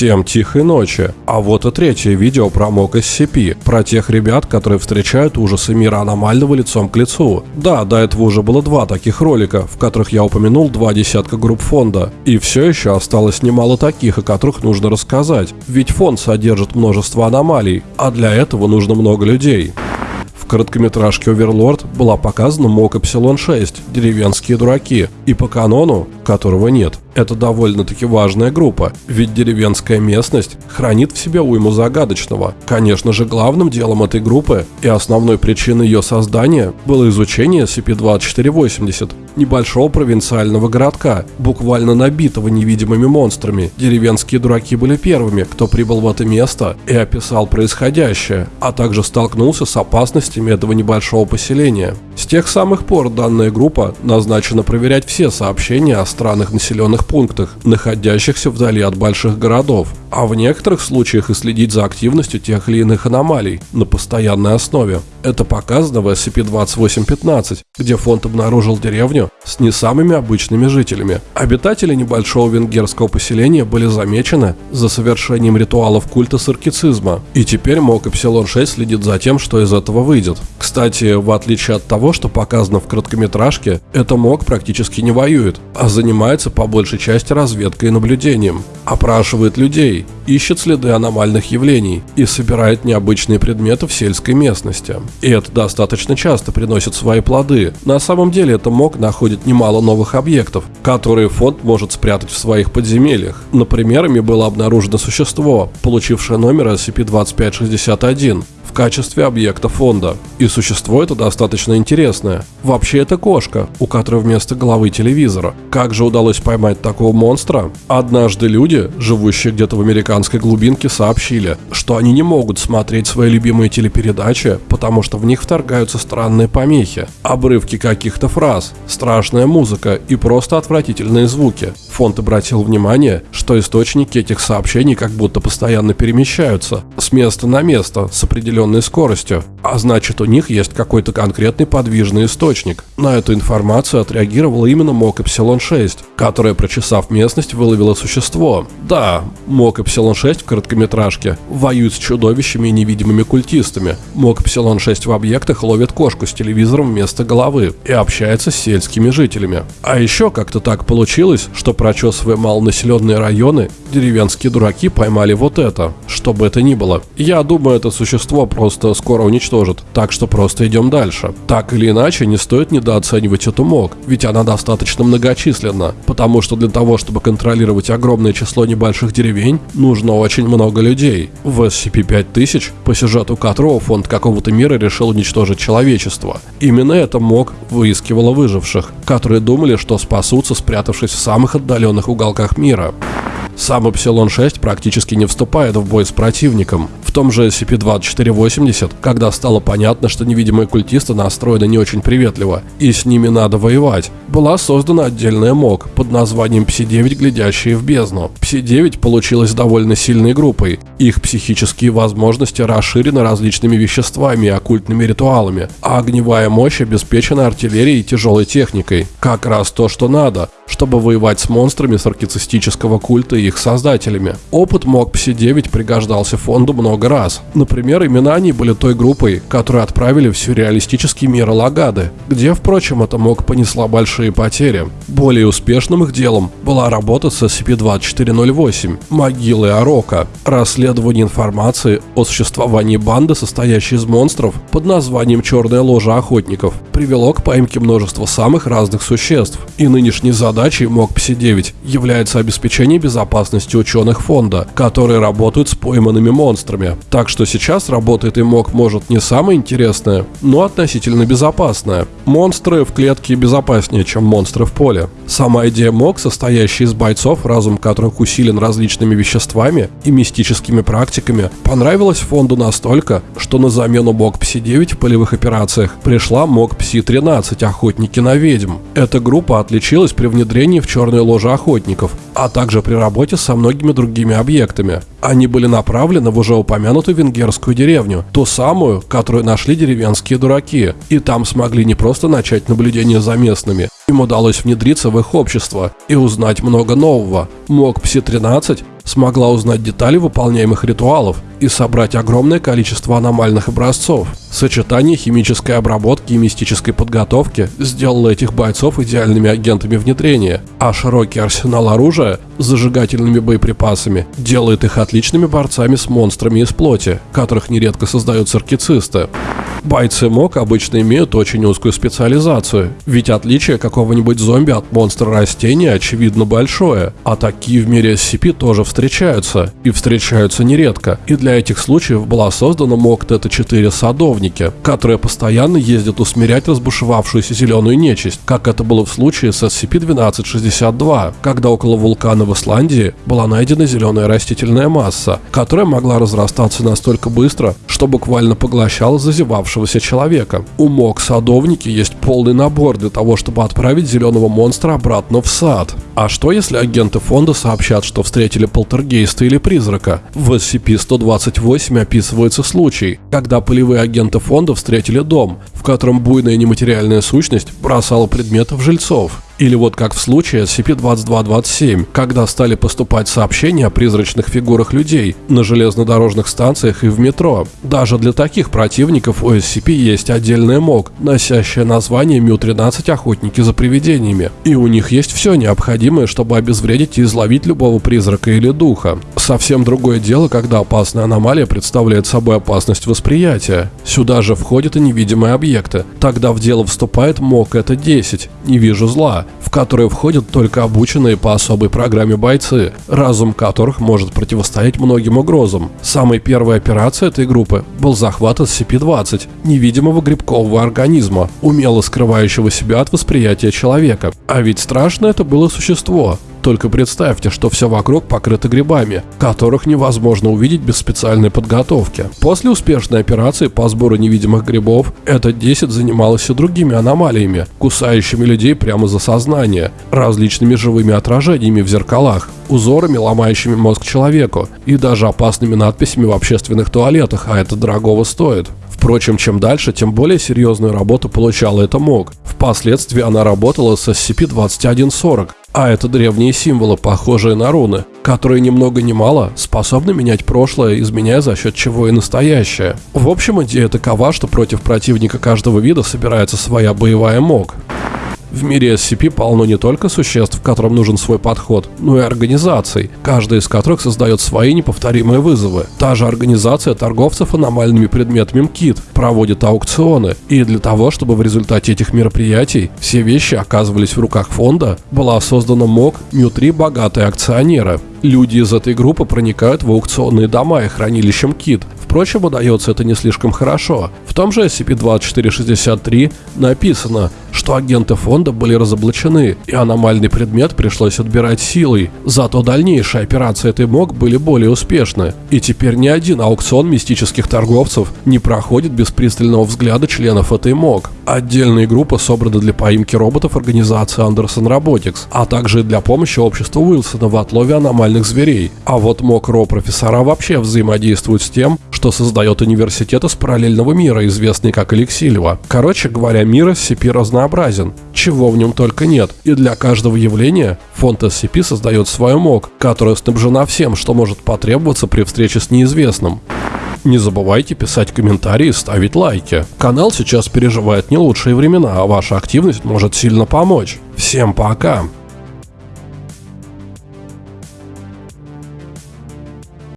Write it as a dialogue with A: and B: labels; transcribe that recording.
A: Всем тихой ночи. А вот и третье видео про МОК SCP, про тех ребят, которые встречают ужасы мира аномального лицом к лицу. Да, до этого уже было два таких ролика, в которых я упомянул два десятка групп фонда. И все еще осталось немало таких, о которых нужно рассказать. Ведь фонд содержит множество аномалий, а для этого нужно много людей короткометражке «Оверлорд» была показана МОК Эпсилон-6 «Деревенские дураки» и по канону, которого нет. Это довольно-таки важная группа, ведь деревенская местность хранит в себе уйму загадочного. Конечно же, главным делом этой группы и основной причиной ее создания было изучение SCP-2480, небольшого провинциального городка, буквально набитого невидимыми монстрами. Деревенские дураки были первыми, кто прибыл в это место и описал происходящее, а также столкнулся с опасностями этого небольшого поселения. С тех самых пор данная группа назначена проверять все сообщения о странных населенных пунктах, находящихся вдали от больших городов, а в некоторых случаях и следить за активностью тех или иных аномалий на постоянной основе. Это показано в SCP-2815, где фонд обнаружил деревню с не самыми обычными жителями. Обитатели небольшого венгерского поселения были замечены за совершением ритуалов культа саркицизма, и теперь МОК Эпсилон-6 следит за тем, что из этого выйдет. Кстати, в отличие от того, что показано в короткометражке, это МОК практически не воюет, а занимается по большей части разведкой и наблюдением. Опрашивает людей, ищет следы аномальных явлений и собирает необычные предметы в сельской местности. И это достаточно часто приносит свои плоды. На самом деле это МОК находит немало новых объектов, которые фонд может спрятать в своих подземельях. Например, ими было обнаружено существо, получившее номер SCP-2561, в качестве объекта фонда. И существо это достаточно интересное. Вообще это кошка, у которой вместо головы телевизора. Как же удалось поймать такого монстра? Однажды люди, живущие где-то в американской глубинке, сообщили, что они не могут смотреть свои любимые телепередачи, потому что в них вторгаются странные помехи, обрывки каких-то фраз, страшная музыка и просто отвратительные звуки. Фонд обратил внимание, что источники этих сообщений как будто постоянно перемещаются с места на место с определенной скоростью, а значит у них есть какой-то конкретный подвижный источник. На эту информацию отреагировала именно МОК Эпсилон-6, которая, прочесав местность, выловила существо. Да, МОК Эпсилон-6 в короткометражке воюет с чудовищами и невидимыми культистами. МОК Эпсилон-6 в объектах ловит кошку с телевизором вместо головы и общается с сельскими жителями. А еще как-то так получилось, что прочесывая малонаселенные районы, деревенские дураки поймали вот это, что бы это ни было. Я думаю, это существо просто скоро уничтожат, так что просто идем дальше. Так или иначе, не стоит недооценивать эту МОК, ведь она достаточно многочисленна, потому что для того, чтобы контролировать огромное число небольших деревень, нужно очень много людей. В SCP-5000, по сюжету которого фонд какого-то мира решил уничтожить человечество. Именно это МОК выискивала выживших, которые думали, что спасутся, спрятавшись в самых отдаленных уголках мира. Сам Эпсилон-6 практически не вступает в бой с противником. В том же SCP-2480, когда стало понятно, что невидимые культисты настроены не очень приветливо, и с ними надо воевать, была создана отдельная МОК под названием Пси-9, глядящие в бездну. Пси-9 получилась довольно сильной группой. Их психические возможности расширены различными веществами и оккультными ритуалами, а огневая мощь обеспечена артиллерией и тяжелой техникой. Как раз то, что надо, чтобы воевать с монстрами саркицистического культа и их создателями. Опыт МОК Пси-9 пригождался фонду много раз. Например, имена они были той группой, которую отправили в сюрреалистический мир Алагады, где, впрочем, эта МОК понесла большие потери. Более успешным их делом была работа с SCP-2408 «Могилы Арока», расследование информации о существовании банды, состоящей из монстров под названием «Черная ложа охотников», привело к поимке множества самых разных существ, и нынешней задачей МОК Пси-9 является обеспечение безопасности ученых фонда, которые работают с пойманными монстрами. Так что сейчас работает и МОК может не самое интересное, но относительно безопасное. Монстры в клетке безопаснее, чем монстры в поле. Сама идея МОК, состоящая из бойцов, разум которых усилен различными веществами и мистическими практиками, понравилась фонду настолько, что на замену МОК Пси-9 в полевых операциях пришла МОК Пси-13 «Охотники на ведьм». Эта группа отличилась при внедрении внедрении в черные ложи охотников, а также при работе со многими другими объектами. Они были направлены в уже упомянутую венгерскую деревню, ту самую, которую нашли деревенские дураки, и там смогли не просто начать наблюдение за местными, им удалось внедриться в их общество и узнать много нового. МОК Пси-13 смогла узнать детали выполняемых ритуалов и собрать огромное количество аномальных образцов. Сочетание химической обработки и мистической подготовки сделало этих бойцов идеальными агентами внедрения, а широкий арсенал оружия с зажигательными боеприпасами делает их отличными борцами с монстрами из плоти, которых нередко создают циркицисты. Бойцы МОК обычно имеют очень узкую специализацию, ведь отличие какого-нибудь зомби от монстра растения очевидно большое, а такие в мире SCP тоже встречаются, и встречаются нередко, и для этих случаев была создана МОК ТТ-4 «Садовники», которые постоянно ездят усмирять разбушевавшуюся зеленую нечисть, как это было в случае с SCP-1262, когда около вулкана в Исландии была найдена зеленая растительная масса, которая могла разрастаться настолько быстро, что буквально поглощала зазевавшую оставшегося человека. У МОК садовники есть полный набор для того, чтобы отправить зеленого монстра обратно в сад. А что если агенты фонда сообщат, что встретили полтергейста или призрака? В SCP-128 описывается случай, когда полевые агенты фонда встретили дом, в котором буйная нематериальная сущность бросала предметы в жильцов. Или вот как в случае SCP-2227, когда стали поступать сообщения о призрачных фигурах людей на железнодорожных станциях и в метро. Даже для таких противников у SCP есть отдельная МОК, носящая название Мю-13 «Охотники за привидениями». И у них есть все необходимое, чтобы обезвредить и изловить любого призрака или духа. Совсем другое дело, когда опасная аномалия представляет собой опасность восприятия. Сюда же входят и невидимые объекты. Тогда в дело вступает МОК это 10 «Не вижу зла», в которые входят только обученные по особой программе бойцы, разум которых может противостоять многим угрозам. Самой первой операцией этой группы был захват SCP-20, невидимого грибкового организма, умело скрывающего себя от восприятия человека. А ведь страшно это было существо, только представьте, что все вокруг покрыто грибами, которых невозможно увидеть без специальной подготовки. После успешной операции по сбору невидимых грибов, эта 10 занималась и другими аномалиями, кусающими людей прямо за сознание, различными живыми отражениями в зеркалах, узорами, ломающими мозг человеку, и даже опасными надписями в общественных туалетах, а это дорогого стоит. Впрочем, чем дальше, тем более серьезную работу получала эта МОК. Впоследствии она работала с SCP-2140, а это древние символы, похожие на руны, которые ни много ни мало способны менять прошлое, изменяя за счет чего и настоящее. В общем, идея такова, что против противника каждого вида собирается своя боевая МОК. В мире SCP полно не только существ, которым нужен свой подход, но и организаций, каждая из которых создает свои неповторимые вызовы. Та же организация торговцев аномальными предметами МКИТ проводит аукционы, и для того, чтобы в результате этих мероприятий все вещи оказывались в руках фонда, была создана МОК «Мю-3 богатые акционеры». Люди из этой группы проникают в аукционные дома и хранилища МКИТ, Впрочем, удается это не слишком хорошо. В том же SCP-2463 написано, что агенты фонда были разоблачены, и аномальный предмет пришлось отбирать силой. Зато дальнейшие операции этой МОК были более успешны. И теперь ни один аукцион мистических торговцев не проходит без пристального взгляда членов этой МОК. Отдельные группы собраны для поимки роботов организации Anderson Robotics, а также для помощи обществу Уилсона в отлове аномальных зверей. А вот МОК РО профессора вообще взаимодействуют с тем, что создает университет из параллельного мира, известный как Эликсилева. Короче говоря, мир SCP разнообразен, чего в нем только нет, и для каждого явления фонд SCP создает свою МОК, которая снабжена всем, что может потребоваться при встрече с неизвестным. Не забывайте писать комментарии и ставить лайки. Канал сейчас переживает не лучшие времена, а ваша активность может сильно помочь. Всем пока!